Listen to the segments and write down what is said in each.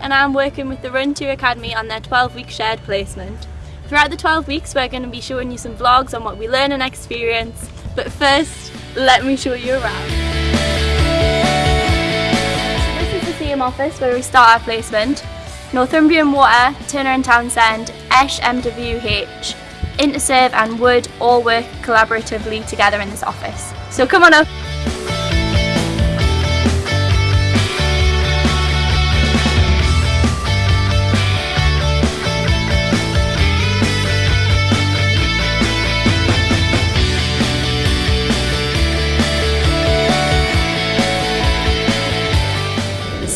and I'm working with the Run 2 Academy on their 12 week shared placement. Throughout the 12 weeks we're going to be showing you some vlogs on what we learn and experience, but first let me show you around. So this is the Seaham office where we start our placement. Northumbrian Water, Turner and Townsend, Esh MWH, Interserve and Wood all work collaboratively together in this office. So come on up.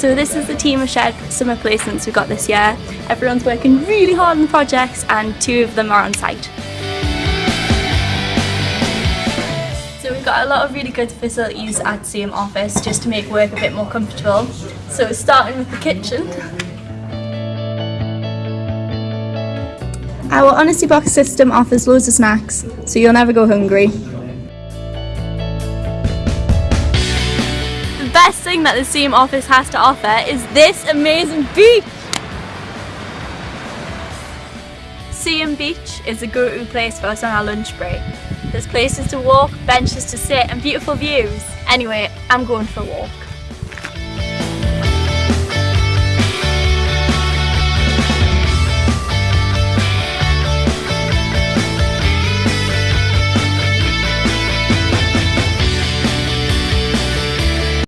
So this is the team of shared summer placements we've got this year. Everyone's working really hard on the projects and two of them are on site. So we've got a lot of really good facilities at Seaham office just to make work a bit more comfortable. So starting with the kitchen. Our Honesty Box system offers loads of snacks, so you'll never go hungry. Best thing that the Seaham office has to offer is this amazing beach! Seaham Beach is a go-to place for us on our lunch break. There's places to walk, benches to sit and beautiful views. Anyway, I'm going for a walk.